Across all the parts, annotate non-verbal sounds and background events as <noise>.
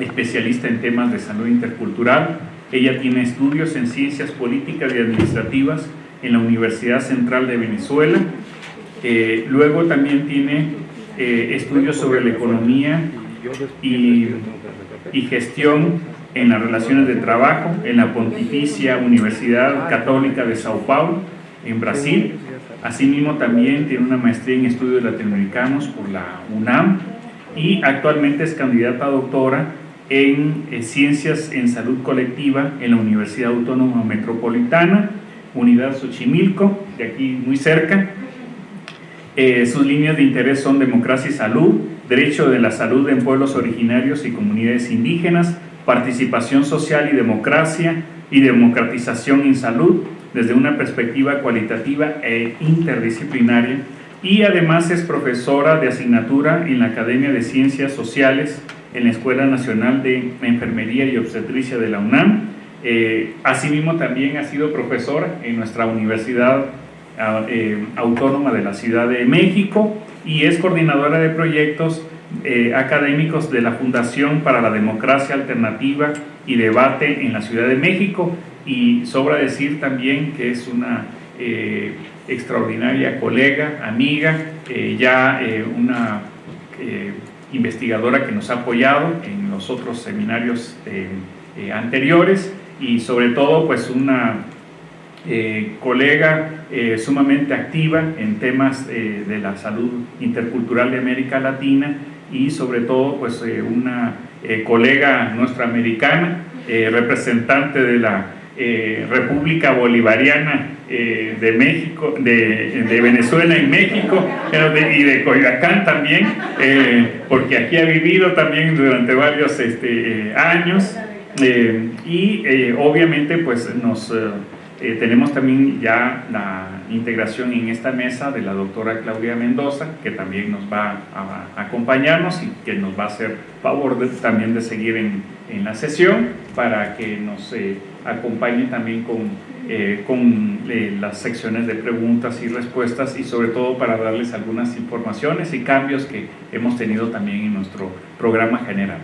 especialista en temas de salud intercultural. Ella tiene estudios en ciencias políticas y administrativas en la Universidad Central de Venezuela. Eh, luego también tiene eh, estudios sobre la economía y, y gestión en las relaciones de trabajo en la Pontificia Universidad Católica de Sao Paulo, en Brasil. Asimismo también tiene una maestría en estudios latinoamericanos por la UNAM y actualmente es candidata a doctora en eh, Ciencias en Salud Colectiva en la Universidad Autónoma Metropolitana, Unidad Xochimilco, de aquí muy cerca. Eh, sus líneas de interés son democracia y salud, derecho de la salud en pueblos originarios y comunidades indígenas, participación social y democracia y democratización en salud desde una perspectiva cualitativa e interdisciplinaria y además es profesora de asignatura en la Academia de Ciencias Sociales en la Escuela Nacional de Enfermería y Obstetricia de la UNAM. Eh, asimismo también ha sido profesora en nuestra Universidad ah, eh, Autónoma de la Ciudad de México y es coordinadora de proyectos eh, académicos de la Fundación para la Democracia Alternativa y Debate en la Ciudad de México y sobra decir también que es una extraordinaria colega, amiga, ya una investigadora que nos ha apoyado en los otros seminarios eh, eh, anteriores y sobre todo pues una eh, colega sumamente activa en temas de la salud intercultural de América Latina y sobre todo pues una colega nuestra americana, representante de la República Bolivariana eh, de México, de, de, Venezuela y México, y de Coyoacán también, eh, porque aquí ha vivido también durante varios este, eh, años, y obviamente pues nos tenemos también ya la integración en esta mesa de la doctora Claudia Mendoza, que también nos va a, acompañarnos y que nos va a hacer favor también de seguir en, en, la sesión para que nos acompañe también con eh, con eh, las secciones de preguntas y respuestas y sobre todo para darles algunas informaciones y cambios que hemos tenido también en nuestro programa general.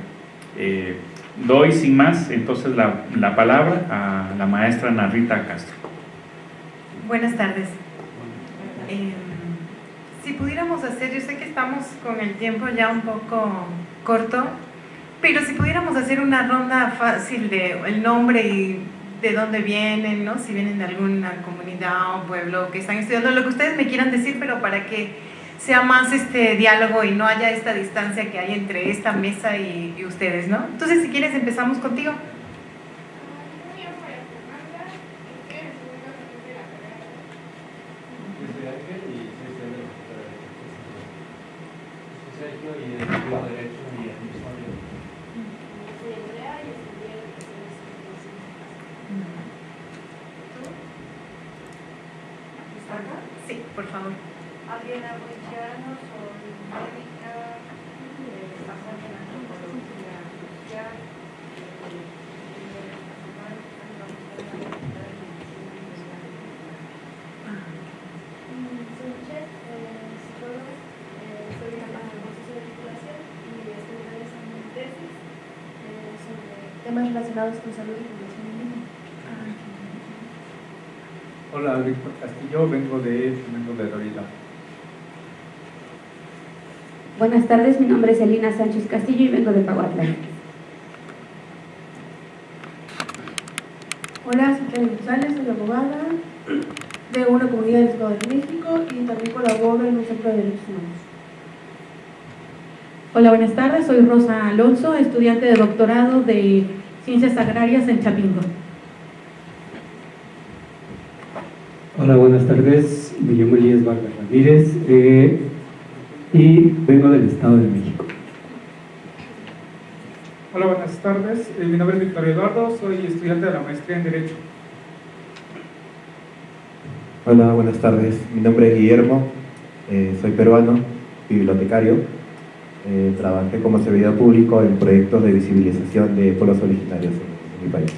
Eh, doy sin más entonces la, la, palabra a la maestra Narita Castro. Buenas tardes. si pudiéramos hacer, yo sé que estamos con el tiempo ya un poco corto, pero si pudiéramos hacer una ronda fácil de el nombre y de dónde vienen, ¿no? si vienen de alguna comunidad o pueblo que están estudiando, lo que ustedes me quieran decir, pero para que sea más este diálogo y no haya esta distancia que hay entre esta mesa y, y ustedes, ¿no? Entonces, si quieres, empezamos contigo. Relacionados con salud y población Hola, Víctor Castillo, vengo de vengo de Dorida. Buenas tardes, mi nombre es Elina Sánchez Castillo y vengo de Paguatla. Hola, soy Karen González, soy abogada de una comunidad del Estado de México y también colaboro en un centro de derechos humanos. Hola, buenas tardes, soy Rosa Alonso, estudiante de doctorado de Ciencias Agrarias en Chapingo. Hola, buenas tardes. Me llamo Elías Vargas Ramírez eh, y vengo del Estado de México. Hola, buenas tardes. Eh, mi nombre es Victoria Eduardo, soy estudiante de la maestría en Derecho. Hola, buenas tardes. Mi nombre es Guillermo, eh, soy peruano, bibliotecario eh, trabajé como servidor público en proyectos de visibilización de pueblos originarios en, mi país.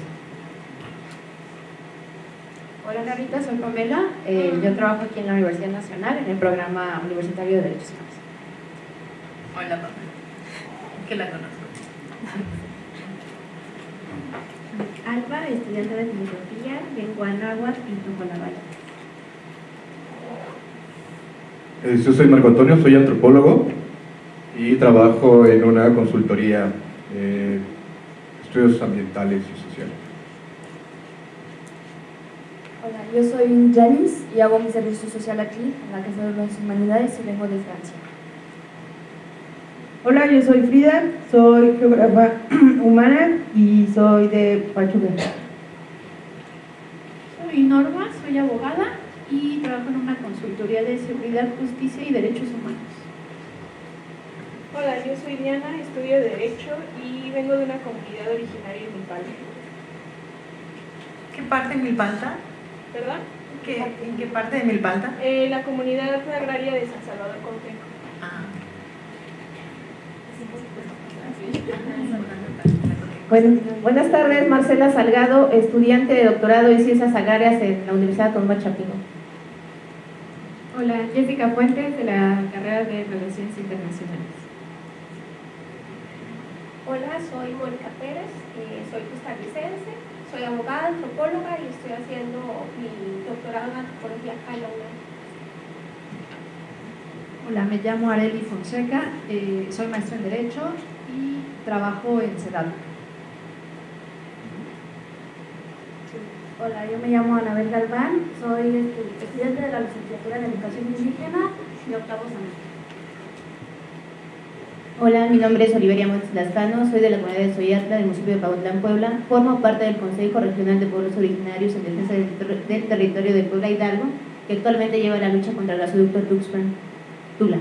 Hola Narita, soy Pamela. Eh, yo trabajo aquí en la Universidad Nacional en el programa universitario de Derechos Humanos. Hola Pamela, que la conozco. estudiante de filosofía, lengua náhuatl y Topolabaya. Eh, yo soy Marco Antonio, soy antropólogo y trabajo en una consultoría de estudios ambientales y sociales. Hola, yo soy Janice y hago mi servicio social aquí, en la Casa de las Humanidades y vengo de Francia. Hola, yo soy Frida, soy geógrafa <clears throat> humana y soy de Pachuca. Soy Norma, soy abogada y trabajo en una consultoría de seguridad, justicia y derechos humanos. Hola, yo soy Diana, estudio Derecho y vengo de una comunidad originaria en Milpalta. ¿Qué parte de Milpalta? ¿Verdad? ¿Qué, ¿En qué parte de Milpalta? Eh, la comunidad agraria de San Salvador Contejo. Ah. Bueno, buenas tardes, Marcela Salgado, estudiante de doctorado en Ciencias Agrarias en la Universidad Autónoma Chapingo. Hola, Jessica Fuentes, de la carrera de Relaciones Internacionales. Hola, soy Mónica Pérez, eh, soy costarricense, soy abogada, antropóloga y estoy haciendo mi doctorado en antropología acá en la UNAM. Hola, me llamo Areli Fonseca, eh, soy maestra en Derecho y trabajo en CEDAT. Hola, yo me llamo Anabel Galván, soy estudiante de la licenciatura en Educación Indígena y octavo semestre. Hola, mi nombre es Oliveria Montes Lascano, soy de la comunidad de Soyatla del municipio de Pagotlán, Puebla. Formo parte del Consejo Regional de Pueblos Originarios en Defensa del, ter del Territorio de Puebla Hidalgo, que actualmente lleva la lucha contra el gasoducto Tuxpan. Tula.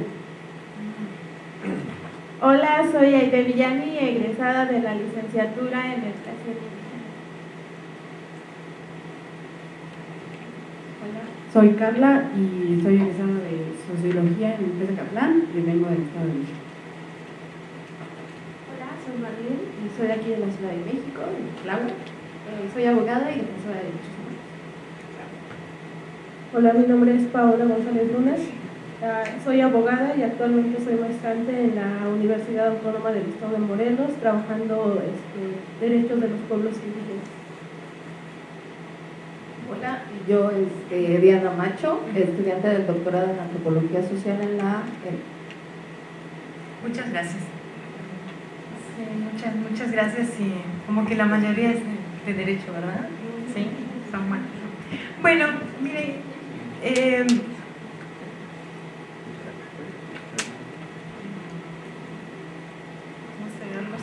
Hola, soy Aide Villani, egresada de la licenciatura en Educación. Hola, soy Carla y soy egresada de Sociología en el Caplán y vengo del Estado de México. soy Soy aquí de la Ciudad de México, de Tláhuac. Eh, soy abogada y defensora de derechos humanos. Hola, mi nombre es Paola González Lunas. Uh, soy abogada y actualmente soy maestrante en la Universidad Autónoma del Estado de Morelos, trabajando este, derechos de los pueblos indígenas. Hola, yo este, Diana Macho, estudiante del doctorado en Antropología Social en la Muchas gracias. Sí, muchas, muchas gracias y como que la mayoría es de, de derecho, ¿verdad? Sí, son buenos. Bueno, miren, eh, no sé,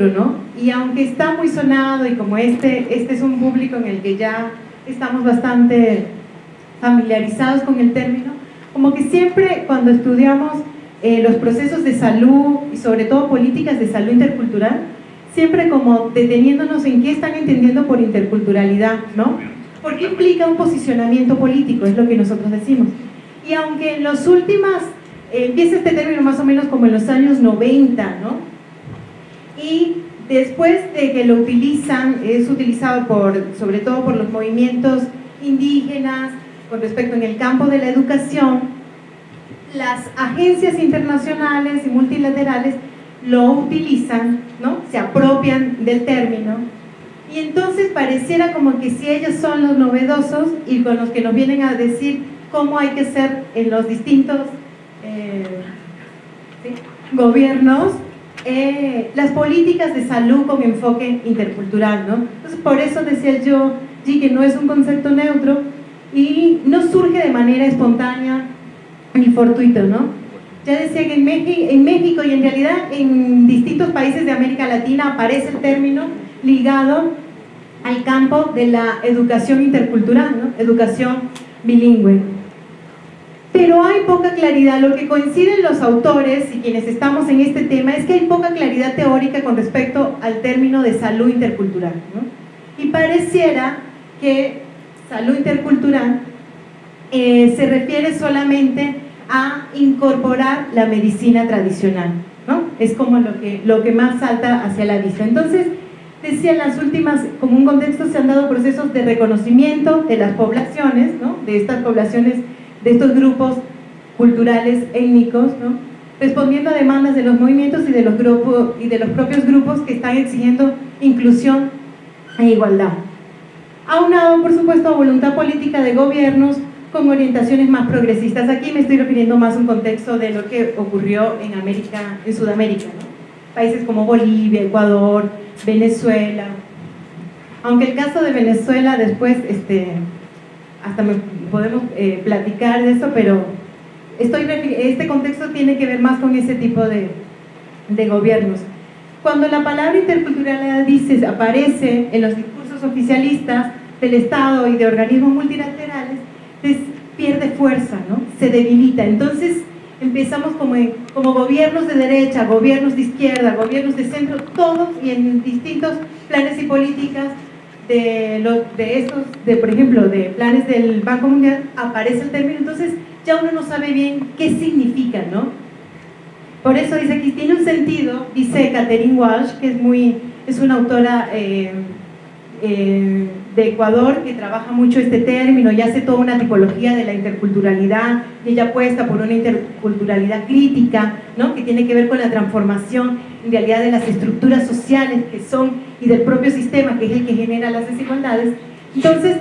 ¿no? Y aunque está muy sonado y como este, este es un público en el que ya estamos bastante familiarizados con el término, como que siempre cuando estudiamos eh, los procesos de salud y sobre todo políticas de salud intercultural, siempre como deteniéndonos en qué están entendiendo por interculturalidad, ¿no? Porque implica un posicionamiento político, es lo que nosotros decimos. Y aunque en las últimas eh, empieza este término más o menos como en los años 90, ¿no? Y después de que lo utilizan, es utilizado por, sobre todo por los movimientos indígenas, con respecto en el campo de la educación, las agencias internacionales y multilaterales lo utilizan, ¿no? se apropian del término y entonces pareciera como que si ellos son los novedosos y con los que nos vienen a decir cómo hay que ser en los distintos eh, gobiernos eh, las políticas de salud con enfoque intercultural, ¿no? Entonces, por eso decía yo, sí, que no es un concepto neutro y no surge de manera espontánea ni fortuito, ¿no? Ya decía que en México, en México y en realidad en distintos países de América Latina aparece el término ligado al campo de la educación intercultural, ¿no? educación bilingüe. Hay poca claridad, lo que coinciden los autores y quienes estamos en este tema es que hay poca claridad teórica con respecto al término de salud intercultural. Y pareciera que salud intercultural eh, se refiere solamente a incorporar la medicina tradicional, ¿no? Es como lo que, lo que más salta hacia la vista. Entonces, decía, en las últimas, como un contexto, se han dado procesos de reconocimiento de las poblaciones, ¿no? De estas poblaciones de estos grupos culturales étnicos, ¿no? respondiendo a demandas de los movimientos y de los, grupos, y de los propios grupos que están exigiendo inclusión e igualdad. Aunado, por supuesto, a voluntad política de gobiernos con orientaciones más progresistas. Aquí me estoy refiriendo más a un contexto de lo que ocurrió en América, en Sudamérica, países como Bolivia, Ecuador, Venezuela. Aunque el caso de Venezuela después, este, hasta me podemos eh, platicar de eso, pero estoy, este contexto tiene que ver más con ese tipo de, de gobiernos. Cuando la palabra interculturalidad dice, aparece en los discursos oficialistas del Estado y de organismos multilaterales, pierde fuerza, ¿no? se debilita. Entonces empezamos como, como gobiernos de derecha, gobiernos de izquierda, gobiernos de centro, todos y en distintos planes y políticas de, los, de estos, de, por ejemplo, de planes del Banco Mundial, aparece el término, entonces ya uno no sabe bien qué significa, ¿no? Por eso dice aquí, tiene un sentido, dice Catherine Walsh, que es, muy, es una autora eh, eh, de Ecuador que trabaja mucho este término y hace toda una tipología de la interculturalidad, y ella apuesta por una interculturalidad crítica, ¿no? que tiene que ver con la transformación en realidad de las estructuras sociales que son y del propio sistema que es el que genera las desigualdades. Entonces,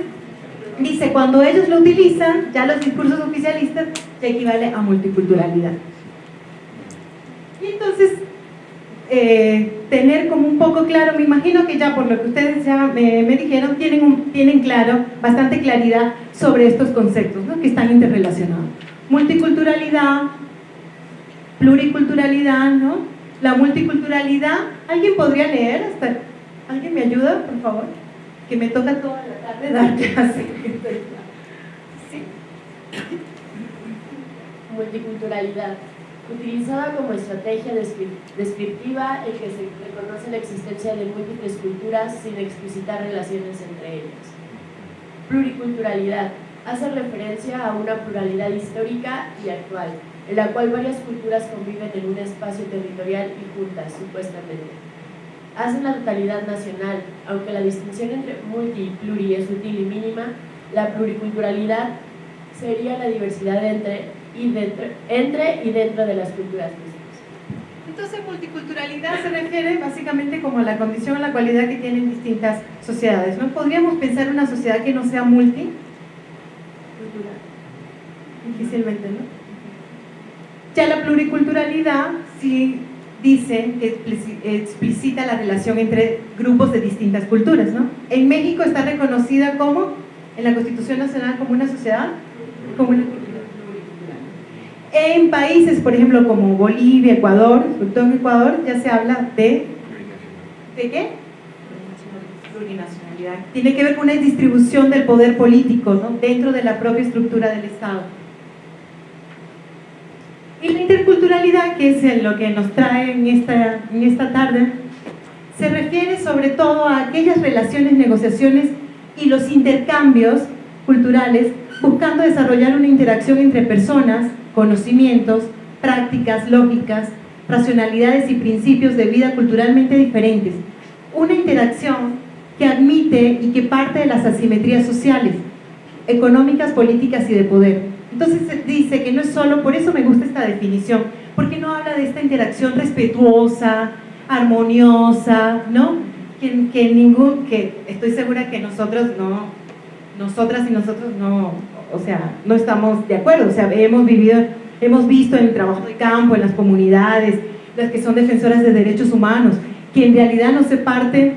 dice, cuando ellos lo utilizan, ya los discursos oficialistas, ya equivale a multiculturalidad. Y entonces, eh, tener como un poco claro, me imagino que ya por lo que ustedes ya me, dijeron, tienen, un, tienen claro, bastante claridad sobre estos conceptos ¿no? que están interrelacionados. Multiculturalidad, pluriculturalidad, ¿no? La multiculturalidad, ¿alguien podría leer? Hasta, ¿Alguien me ayuda, por favor? Que me toca toda la tarde dar clase. ¿Sí? Multiculturalidad utilizada como estrategia descriptiva en que se reconoce la existencia de múltiples culturas sin explicitar relaciones entre ellas. Pluriculturalidad hace referencia a una pluralidad histórica y actual, en la cual varias culturas conviven en un espacio territorial y juntas, supuestamente. Hace la totalidad nacional, aunque la distinción entre multi y pluri es útil y mínima, la pluriculturalidad sería la diversidad entre y dentro, entre y dentro de las culturas mismas. Entonces, multiculturalidad se refiere básicamente como a la condición, a la cualidad que tienen distintas sociedades. ¿no? ¿Podríamos pensar una sociedad que no sea multi? Difícilmente, ¿no? Ya la pluriculturalidad sí dice que explicita la relación entre grupos de distintas culturas, ¿no? En México está reconocida como, en la Constitución Nacional, como una sociedad, como en países, por ejemplo, como Bolivia, Ecuador, sobre todo en Ecuador, ya se habla de... ¿De qué? Plurinacionalidad. Tiene que ver con una distribución del poder político ¿no? dentro de la propia estructura del Estado. Y la interculturalidad, que es lo que nos trae en esta, en esta tarde, se refiere sobre todo a aquellas relaciones, negociaciones y los intercambios culturales buscando desarrollar una interacción entre personas conocimientos, prácticas, lógicas, racionalidades y principios de vida culturalmente diferentes. Una interacción que admite y que parte de las asimetrías sociales, económicas, políticas y de poder. Entonces se dice que no es solo, por eso me gusta esta definición, ¿Por qué no habla de esta interacción respetuosa, armoniosa, ¿no? Que, que ningún, que estoy segura que nosotros no, nosotras y nosotros no, o sea, no estamos de acuerdo, o sea, hemos vivido, hemos visto en el trabajo de campo, en las comunidades, las que son defensoras de derechos humanos, que en realidad no se parte,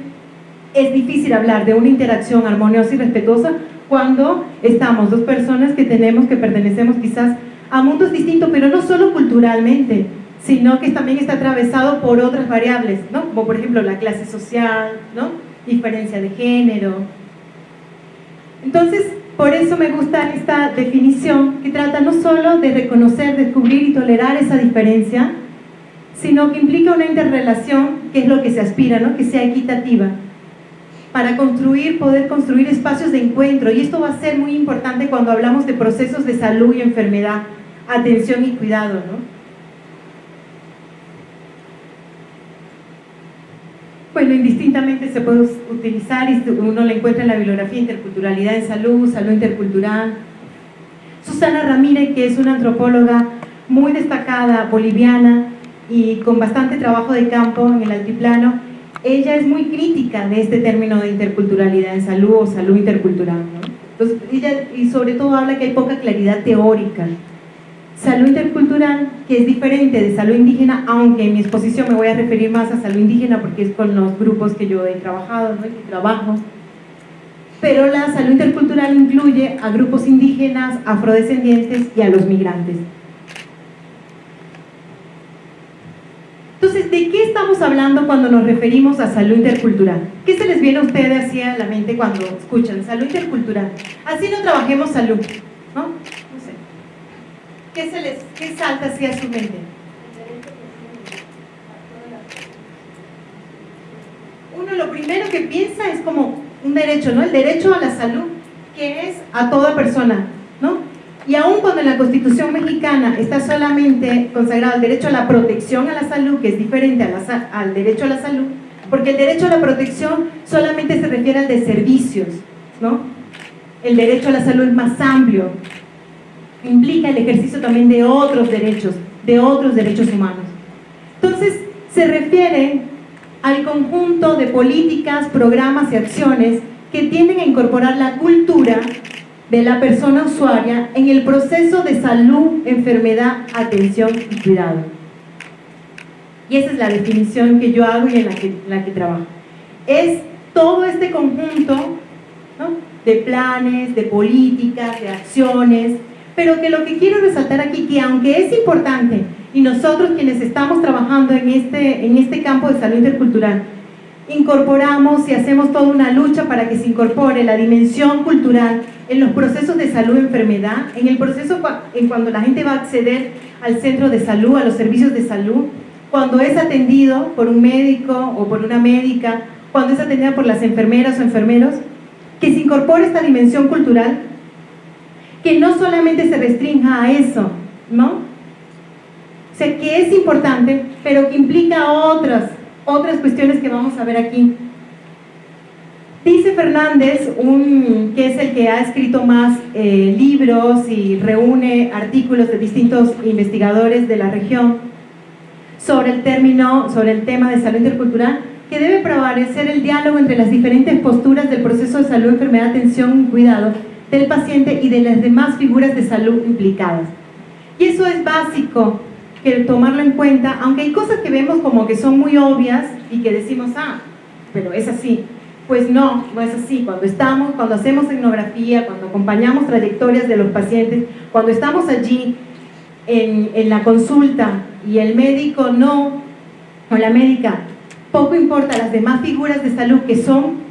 es difícil hablar de una interacción armoniosa y respetuosa cuando estamos dos personas que tenemos, que pertenecemos quizás a mundos distintos, pero no solo culturalmente, sino que también está atravesado por otras variables, ¿no? como por ejemplo la clase social, ¿no? diferencia de género. Entonces, por eso me gusta esta definición que trata no solo de reconocer, descubrir y tolerar esa diferencia, sino que implica una interrelación, que es lo que se aspira, ¿no? que sea equitativa, para construir, poder construir espacios de encuentro. Y esto va a ser muy importante cuando hablamos de procesos de salud y enfermedad, atención y cuidado. ¿no? Bueno, indistintamente se puede utilizar y uno le encuentra en la bibliografía interculturalidad en salud, salud intercultural. Susana Ramírez, que es una antropóloga muy destacada, boliviana y con bastante trabajo de campo en el altiplano, ella es muy crítica de este término de interculturalidad en salud o salud intercultural. Entonces, ella, y sobre todo habla que hay poca claridad teórica Salud intercultural, que es diferente de salud indígena, aunque en mi exposición me voy a referir más a salud indígena porque es con los grupos que yo he trabajado, ¿no? y trabajo. Pero la salud intercultural incluye a grupos indígenas, afrodescendientes y a los migrantes. Entonces, ¿de qué estamos hablando cuando nos referimos a salud intercultural? ¿Qué se les viene a ustedes así a la mente cuando escuchan salud intercultural? Así no trabajemos salud, ¿no? ¿Qué, se les, qué salta hacia su mente? Uno lo primero que piensa es como un derecho, ¿no? El derecho a la salud, que es a toda persona, ¿no? Y aún cuando en la Constitución mexicana está solamente consagrado el derecho a la protección a la salud, que es diferente al derecho a la salud, porque el derecho a la protección solamente se refiere al de servicios, ¿no? El derecho a la salud es más amplio, implica el ejercicio también de otros derechos, de otros derechos humanos. Entonces, se refiere al conjunto de políticas, programas y acciones que tienden a incorporar la cultura de la persona usuaria en el proceso de salud, enfermedad, atención y cuidado. Y esa es la definición que yo hago y en la que, la que trabajo. Es todo este conjunto de planes, de políticas, de acciones, pero que lo que quiero resaltar aquí, que aunque es importante, y nosotros quienes estamos trabajando en este, en este campo de salud intercultural, incorporamos y hacemos toda una lucha para que se incorpore la dimensión cultural en los procesos de salud-enfermedad, en el proceso en cuando la gente va a acceder al centro de salud, a los servicios de salud, cuando es atendido por un médico o por una médica, cuando es atendida por las enfermeras o enfermeros, que se incorpore esta dimensión cultural que no solamente se restrinja a eso, ¿no? O sea, que es importante, pero que implica otras, otras cuestiones que vamos a ver aquí. Dice Fernández, un, que es el que ha escrito más eh, libros y reúne artículos de distintos investigadores de la región sobre el término, sobre el tema de salud intercultural, que debe prevalecer el diálogo entre las diferentes posturas del proceso de salud, enfermedad, atención y cuidado del paciente y de las demás figuras de salud implicadas. Y eso es básico, que tomarlo en cuenta, aunque hay cosas que vemos como que son muy obvias y que decimos, ah, pero es así. Pues no, no es así. Cuando estamos, cuando hacemos etnografía, cuando acompañamos trayectorias de los pacientes, cuando estamos allí en, la consulta y el médico no, o la médica, poco importa las demás figuras de salud que son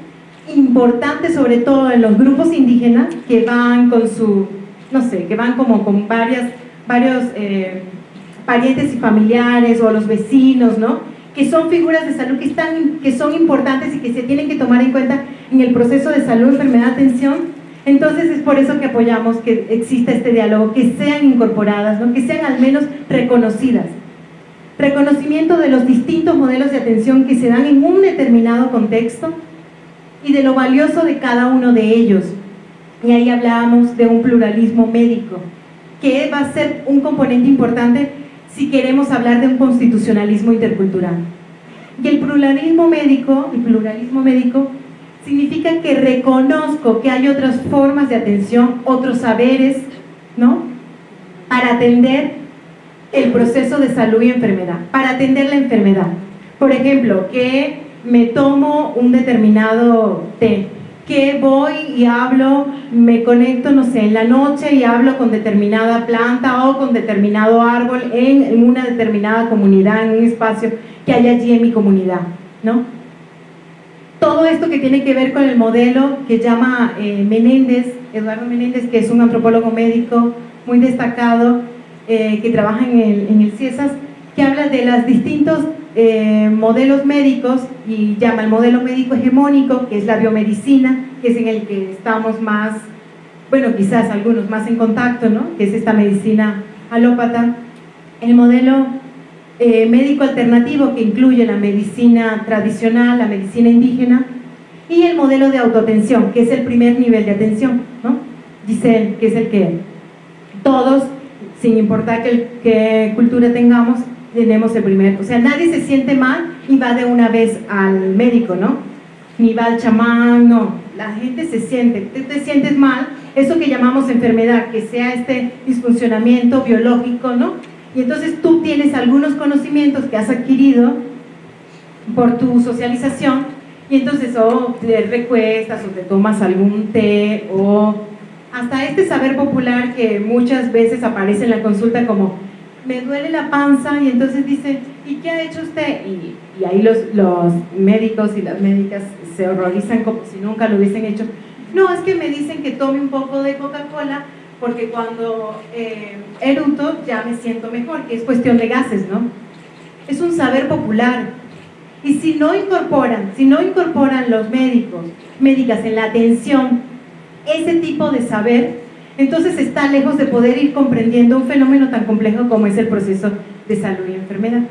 importante sobre todo en los grupos indígenas que van con su, no sé, que van como con varias, varios eh, parientes y familiares o los vecinos, ¿no? que son figuras de salud que, están, que son importantes y que se tienen que tomar en cuenta en el proceso de salud, enfermedad, atención. Entonces es por eso que apoyamos que exista este diálogo, que sean incorporadas, ¿no? que sean al menos reconocidas. Reconocimiento de los distintos modelos de atención que se dan en un determinado contexto, y de lo valioso de cada uno de ellos. Y ahí hablábamos de un pluralismo médico, que va a ser un componente importante si queremos hablar de un constitucionalismo intercultural. Y el pluralismo médico, el pluralismo médico significa que reconozco que hay otras formas de atención, otros saberes, ¿no? Para atender el proceso de salud y enfermedad, para atender la enfermedad. Por ejemplo, que me tomo un determinado té, que voy y hablo, me conecto, no sé, en la noche y hablo con determinada planta o con determinado árbol en una determinada comunidad, en un espacio que hay allí en mi comunidad, ¿no? Todo esto que tiene que ver con el modelo que llama eh, Menéndez, Eduardo Menéndez, que es un antropólogo médico muy destacado, eh, que trabaja en el, en el CIESAS, que habla de los distintos eh, modelos médicos y llama el modelo médico hegemónico, que es la biomedicina, que es en el que estamos más, bueno, quizás algunos más en contacto, ¿no? que es esta medicina alópata. El modelo eh, médico alternativo, que incluye la medicina tradicional, la medicina indígena, y el modelo de autoatención, que es el primer nivel de atención, ¿no? Dice que es el que todos, sin importar qué cultura tengamos, tenemos el primer, o sea, nadie se siente mal y va de una vez al médico, ¿no? Ni va al chamán, no, la gente se siente, te, te sientes mal, eso que llamamos enfermedad, que sea este disfuncionamiento biológico, ¿no? Y entonces tú tienes algunos conocimientos que has adquirido por tu socialización y entonces o te recuestas o te tomas algún té o hasta este saber popular que muchas veces aparece en la consulta como me duele la panza y entonces dice, ¿y qué ha hecho usted? Y, ahí los, médicos y las médicas se horrorizan como si nunca lo hubiesen hecho. No, es que me dicen que tome un poco de Coca-Cola porque cuando eh, eruto ya me siento mejor, que es cuestión de gases, ¿no? Es un saber popular. Y si no incorporan, si no incorporan los médicos, médicas en la atención, ese tipo de saber, entonces está lejos de poder ir comprendiendo un fenómeno tan complejo como es el proceso de salud y enfermedad.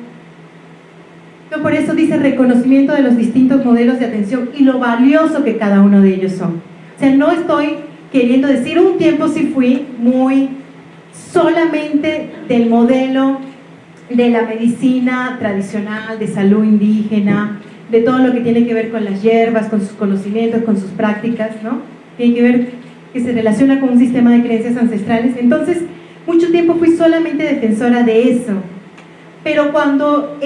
por eso dice reconocimiento de los distintos modelos de atención y lo valioso que cada uno de ellos son. O sea, no estoy queriendo decir, un tiempo sí fui muy solamente del modelo de la medicina tradicional, de salud indígena, de todo lo que tiene que ver con las hierbas, con sus conocimientos, con sus prácticas, ¿no? Tiene que ver que se relaciona con un sistema de creencias ancestrales. Entonces, mucho tiempo fui solamente defensora de eso. Pero cuando,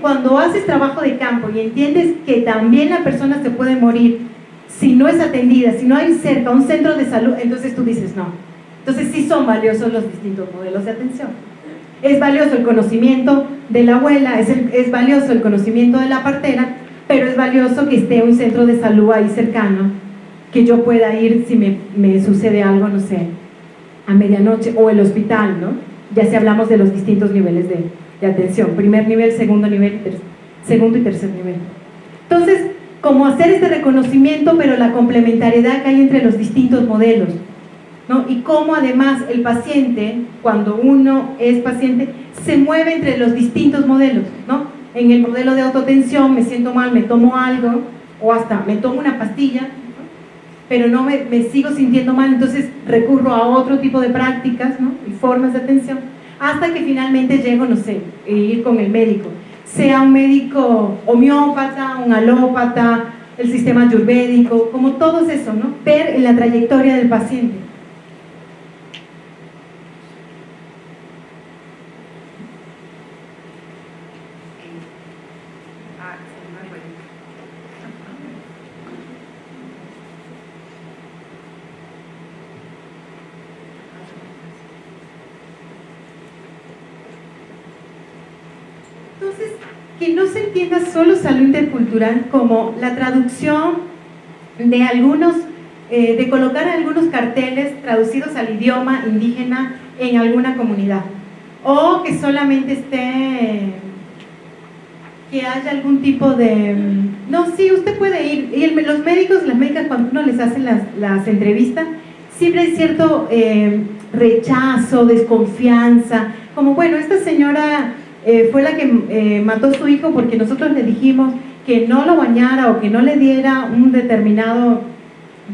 cuando haces trabajo de campo y entiendes que también la persona se puede morir si no es atendida, si no hay cerca un centro de salud, entonces tú dices no. Entonces sí son valiosos los distintos modelos de atención. Es valioso el conocimiento de la abuela, es, es valioso el conocimiento de la partera, pero es valioso que esté un centro de salud ahí cercano que yo pueda ir si me, sucede algo, no sé, a medianoche o el hospital, ¿no? Ya si hablamos de los distintos niveles de, atención, primer nivel, segundo nivel, segundo y tercer nivel. Entonces, como hacer este reconocimiento, pero la complementariedad que hay entre los distintos modelos, ¿no? Y cómo además el paciente, cuando uno es paciente, se mueve entre los distintos modelos, ¿no? En el modelo de autotensión me siento mal, me tomo algo, o hasta me tomo una pastilla, pero no me, sigo sintiendo mal, entonces recurro a otro tipo de prácticas ¿no? y formas de atención, hasta que finalmente llego, no sé, a ir con el médico, sea un médico homeópata, un alópata, el sistema ayurvédico, como todo eso, ¿no? ver en la trayectoria del paciente. Solo salud intercultural como la traducción de algunos, eh, de colocar algunos carteles traducidos al idioma indígena en alguna comunidad. O que solamente esté que haya algún tipo de no, sí, usted puede ir. Y los médicos, las médicas cuando uno les hace las, las entrevistas siempre hay cierto eh, rechazo, desconfianza como bueno, esta señora eh, fue la que eh, mató a su hijo porque nosotros le dijimos que no lo bañara o que no le diera un determinado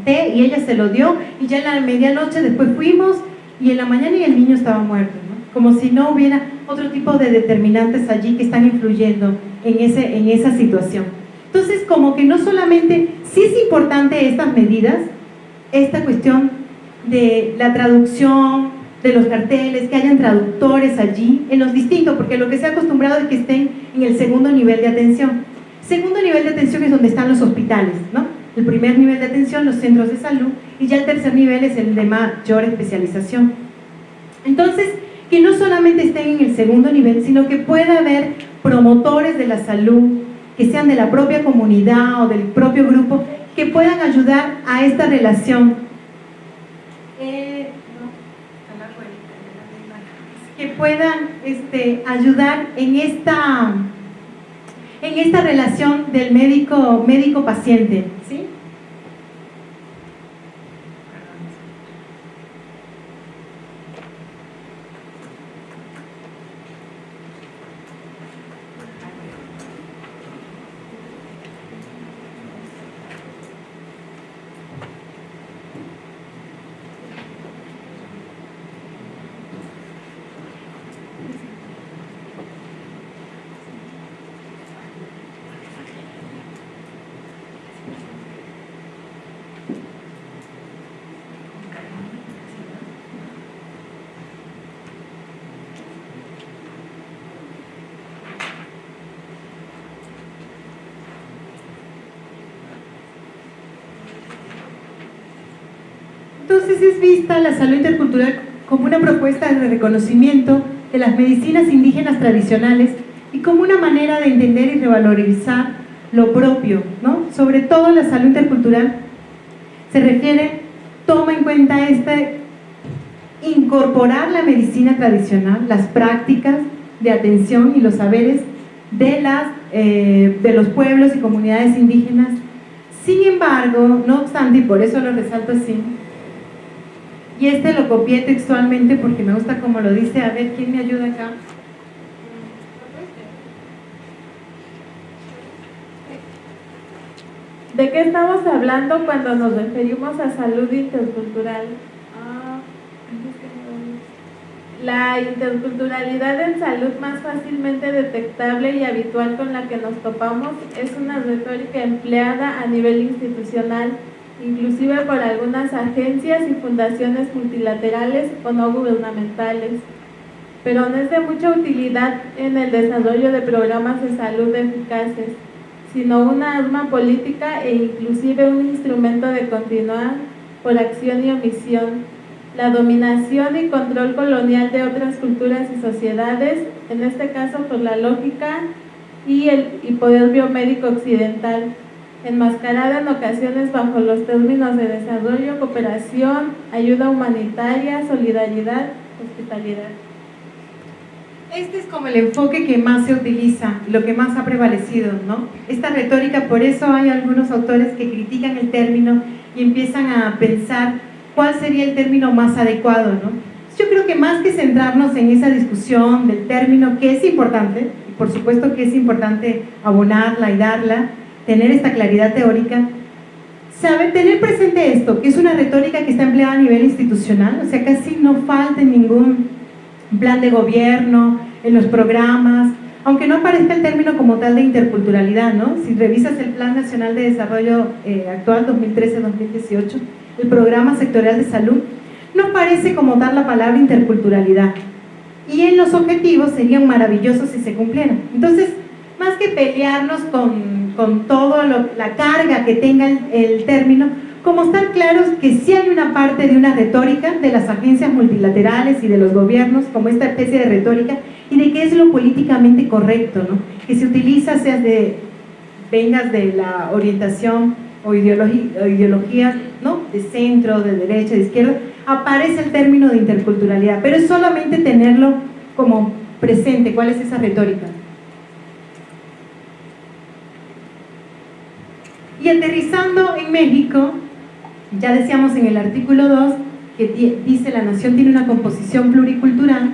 té y ella se lo dio y ya en la medianoche después fuimos y en la mañana y el niño estaba muerto. ¿no? como si no hubiera otro tipo de determinantes allí que están influyendo en, ese, en esa situación. Entonces, como que no solamente, sí es importante estas medidas, esta cuestión de la traducción, de los carteles, que hayan traductores allí, en los distintos, porque lo que se ha acostumbrado es que estén en el segundo nivel de atención. Segundo nivel de atención es donde están los hospitales, ¿no? El primer nivel de atención, los centros de salud, y ya el tercer nivel es el de mayor especialización. Entonces, que no solamente estén en el segundo nivel, sino que pueda haber promotores de la salud, que sean de la propia comunidad o del propio grupo, que puedan ayudar a esta relación. Eh, que puedan este, ayudar en esta, en esta relación del médico médico paciente ¿sí? Entonces es vista la salud intercultural como una propuesta de reconocimiento de las medicinas indígenas tradicionales y como una manera de entender y revalorizar lo propio, ¿no? Sobre todo la salud intercultural se refiere, toma en cuenta este incorporar la medicina tradicional, las prácticas de atención y los saberes de, las, eh, de los pueblos y comunidades indígenas. Sin embargo, no obstante, y por eso lo resalto así, y este lo copié textualmente porque me gusta como lo dice. A ver, ¿quién me ayuda acá? ¿De qué estamos hablando cuando nos referimos a salud intercultural? Ah, la interculturalidad en salud más fácilmente detectable y habitual con la que nos topamos es una retórica empleada a nivel institucional inclusive por algunas agencias y fundaciones multilaterales o no gubernamentales, pero no es de mucha utilidad en el desarrollo de programas de salud eficaces, sino una arma política e inclusive un instrumento de continuar por acción y omisión la dominación y control colonial de otras culturas y sociedades, en este caso por la lógica y el y poder biomédico occidental, enmascarada en ocasiones bajo los términos de desarrollo, cooperación, ayuda humanitaria, solidaridad, hospitalidad. Este es como el enfoque que más se utiliza, lo que más ha prevalecido, ¿no? Esta retórica, por eso hay algunos autores que critican el término y empiezan a pensar cuál sería el término más adecuado, ¿no? Yo creo que más que centrarnos en esa discusión del término, que es importante, y por supuesto que es importante abonarla y darla, tener esta claridad teórica, sabe tener presente esto, que es una retórica que está empleada a nivel institucional, o sea, casi no falta en ningún plan de gobierno, en los programas, aunque no aparezca el término como tal de interculturalidad, ¿no? Si revisas el Plan Nacional de Desarrollo eh, actual 2013-2018, el Programa Sectorial de Salud, no aparece como tal la palabra interculturalidad. Y en los objetivos serían maravillosos si se cumplieran. Entonces, más que pelearnos con con toda la carga que tenga el, término, como estar claros que sí hay una parte de una retórica de las agencias multilaterales y de los gobiernos, como esta especie de retórica, y de qué es lo políticamente correcto, ¿no? que se utiliza, sea de, vengas de la orientación o ideología, ¿no? de centro, de derecha, de izquierda, aparece el término de interculturalidad, pero es solamente tenerlo como presente, cuál es esa retórica. Y aterrizando en México, ya decíamos en el artículo 2 que dice la nación tiene una composición pluricultural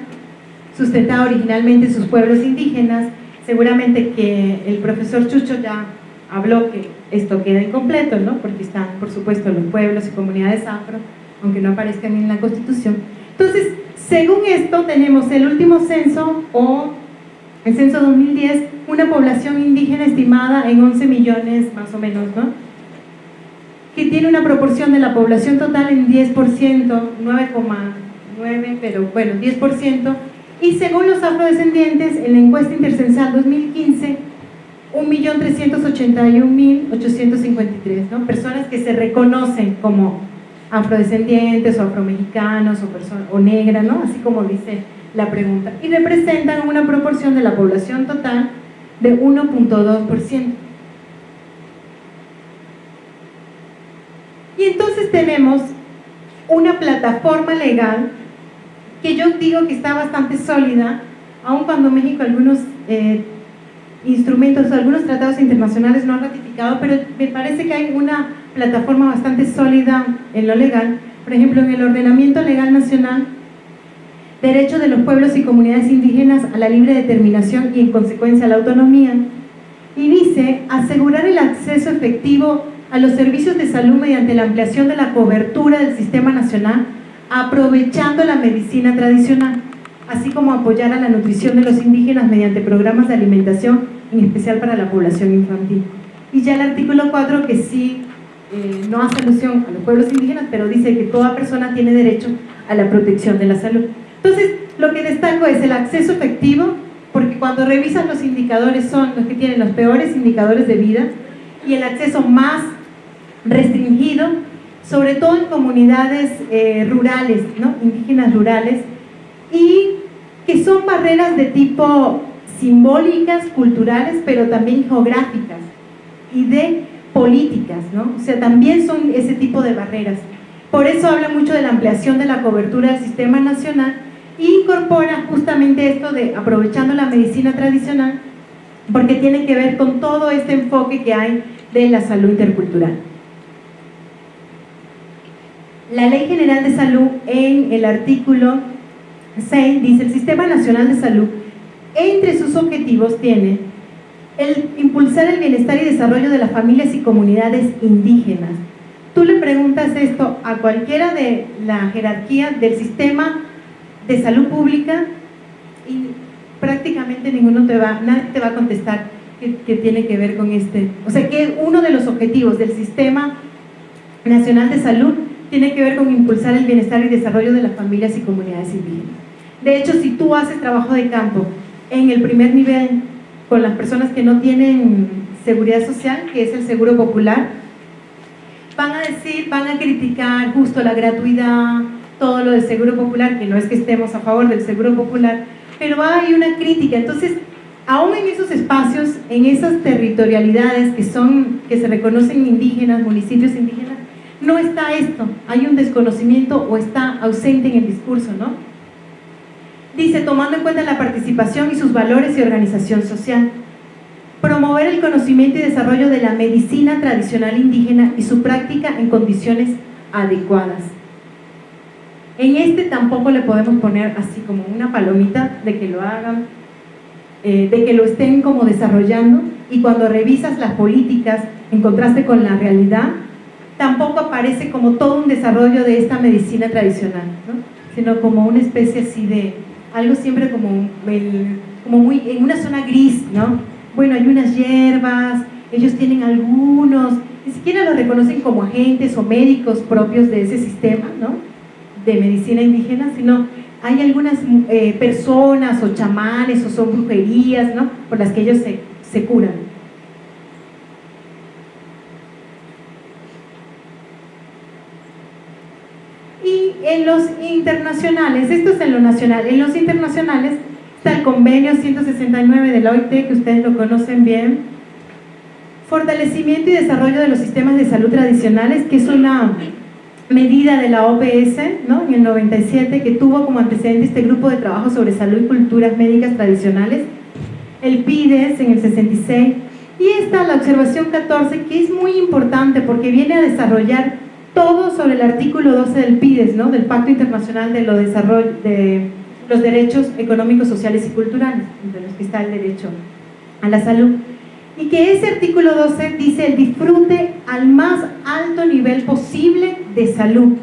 sustentada originalmente en sus pueblos indígenas, seguramente que el profesor Chucho ya habló que esto queda incompleto, ¿no? porque están por supuesto los pueblos y comunidades afro, aunque no aparezcan en la constitución. Entonces, Según esto, tenemos el último censo o el censo 2010, una población indígena estimada en 11 millones más o menos, ¿no? Que tiene una proporción de la población total en 10%, 9,9, pero bueno, 10%. Y según los afrodescendientes, en la encuesta intercensal 2015, 1.381.853, ¿no? Personas que se reconocen como afrodescendientes o afromexicanos o, o negras, ¿no? Así como dice la pregunta. Y representan una proporción de la población total de 1.2%. Y entonces tenemos una plataforma legal que yo digo que está bastante sólida, aun cuando México algunos eh, instrumentos, algunos tratados internacionales no han ratificado, pero me parece que hay una plataforma bastante sólida en lo legal, por ejemplo en el ordenamiento legal nacional, derecho de los pueblos y comunidades indígenas a la libre determinación y en consecuencia a la autonomía, y dice asegurar el acceso efectivo a los servicios de salud mediante la ampliación de la cobertura del sistema nacional, aprovechando la medicina tradicional, así como apoyar a la nutrición de los indígenas mediante programas de alimentación, en especial para la población infantil. Y ya el artículo 4 que sí eh, no hace alusión a los pueblos indígenas, pero dice que toda persona tiene derecho a la protección de la salud. Entonces, lo que destaco es el acceso efectivo, porque cuando revisan los indicadores son los que tienen los peores indicadores de vida, y el acceso más restringido, sobre todo en comunidades eh, rurales, ¿no? indígenas rurales, y que son barreras de tipo simbólicas, culturales, pero también geográficas y de políticas, ¿no? O sea, también son ese tipo de barreras. Por eso habla mucho de la ampliación de la cobertura del sistema nacional incorpora justamente esto de aprovechando la medicina tradicional, porque tiene que ver con todo este enfoque que hay de la salud intercultural. La Ley General de Salud en el artículo 6 dice el Sistema Nacional de Salud entre sus objetivos tiene el impulsar el bienestar y desarrollo de las familias y comunidades indígenas. Tú le preguntas esto a cualquiera de la jerarquía del sistema de salud pública y prácticamente ninguno te va, nadie te va a contestar que, tiene que ver con este. O sea que uno de los objetivos del sistema nacional de salud tiene que ver con impulsar el bienestar y desarrollo de las familias y comunidades indígenas. De hecho, si tú haces trabajo de campo en el primer nivel con las personas que no tienen seguridad social, que es el seguro popular, van a decir, van a criticar justo la gratuidad, todo lo del seguro popular, que no es que estemos a favor del seguro popular, pero hay una crítica. Entonces, aún en esos espacios, en esas territorialidades que, son, que se reconocen indígenas, municipios indígenas, no está esto, hay un desconocimiento o está ausente en el discurso, ¿no? Dice, tomando en cuenta la participación y sus valores y organización social. Promover el conocimiento y desarrollo de la medicina tradicional indígena y su práctica en condiciones adecuadas. En este tampoco le podemos poner así como una palomita de que lo hagan, eh, de que lo estén como desarrollando y cuando revisas las políticas en contraste con la realidad, tampoco aparece como todo un desarrollo de esta medicina tradicional, sino como una especie así de, algo siempre como, como muy en una zona gris, ¿no? Bueno, hay unas hierbas, ellos tienen algunos, ni siquiera los reconocen como agentes o médicos propios de ese sistema, ¿no? De medicina indígena, sino hay algunas eh, personas o chamanes o son brujerías, ¿no? Por las que ellos se, se curan. en los internacionales, esto es en lo nacional, en los internacionales está el convenio 169 de la OIT, que ustedes lo conocen bien, fortalecimiento y desarrollo de los sistemas de salud tradicionales, que es una medida de la OPS ¿no? en el 97 que tuvo como antecedente este grupo de trabajo sobre salud y culturas médicas tradicionales, el PIDES en el 66, y está la observación 14 que es muy importante porque viene a desarrollar todo sobre el artículo 12 del PIDES, ¿no? del Pacto Internacional de, lo desarrollo, de los Derechos Económicos, Sociales y Culturales, entre los que está el derecho a la salud. Y que ese artículo 12 dice el disfrute al más alto de salud.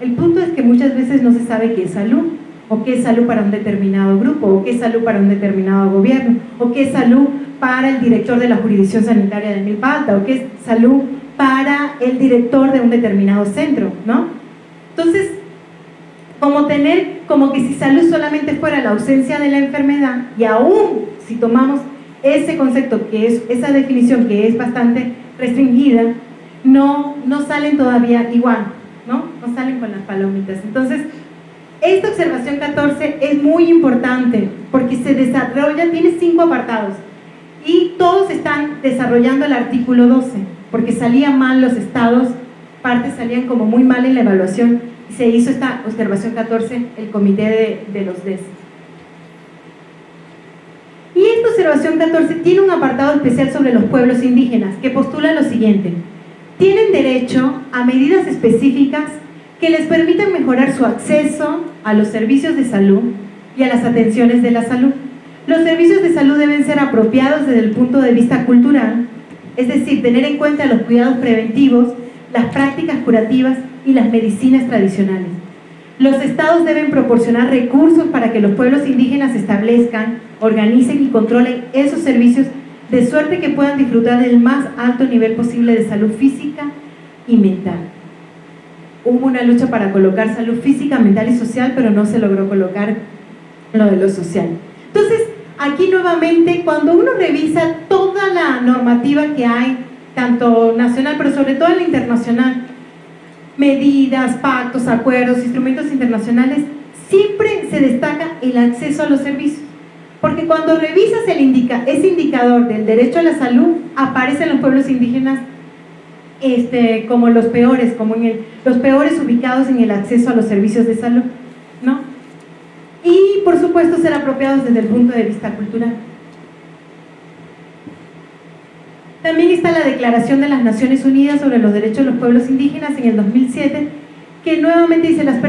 El punto es que muchas veces no se sabe qué es salud. o qué es salud para un determinado grupo, o qué es salud para un determinado gobierno, o qué es salud para el director de la jurisdicción sanitaria de Milpalta, o qué es salud para el director de un determinado centro, ¿no? Entonces, como tener, como que si salud solamente fuera la ausencia de la enfermedad, y aún si tomamos ese concepto, que es esa definición que es bastante restringida, no, no salen todavía igual, ¿no? No salen con las palomitas. Entonces, esta observación 14 es muy importante porque se desarrolla, tiene cinco apartados y todos están desarrollando el artículo 12 porque salían mal los estados, partes salían como muy mal en la evaluación y se hizo esta observación 14 el comité de, de los DES. Y esta observación 14 tiene un apartado especial sobre los pueblos indígenas que postula lo siguiente. Tienen derecho a medidas específicas que les permitan mejorar su acceso a los servicios de salud y a las atenciones de la salud. Los servicios de salud deben ser apropiados desde el punto de vista cultural, es decir, tener en cuenta los cuidados preventivos, las prácticas curativas y las medicinas tradicionales. Los estados deben proporcionar recursos para que los pueblos indígenas establezcan, organicen y controlen esos servicios de suerte que puedan disfrutar del más alto nivel posible de salud física y mental. Hubo una lucha para colocar salud física, mental y social, pero no se logró colocar lo de lo social. Entonces, aquí nuevamente, cuando uno revisa toda la normativa que hay, tanto nacional, pero sobre todo la internacional, medidas, pactos, acuerdos, instrumentos internacionales, siempre se destaca el acceso a los servicios. Porque cuando revisas el indica, ese indicador del derecho a la salud, aparecen los pueblos indígenas este, como los peores, como en los peores ubicados en el acceso a los servicios de salud, ¿no? Y por supuesto ser apropiados desde el punto de vista cultural. También está la Declaración de las Naciones Unidas sobre los Derechos de los Pueblos Indígenas en el 2007, que nuevamente dice las personas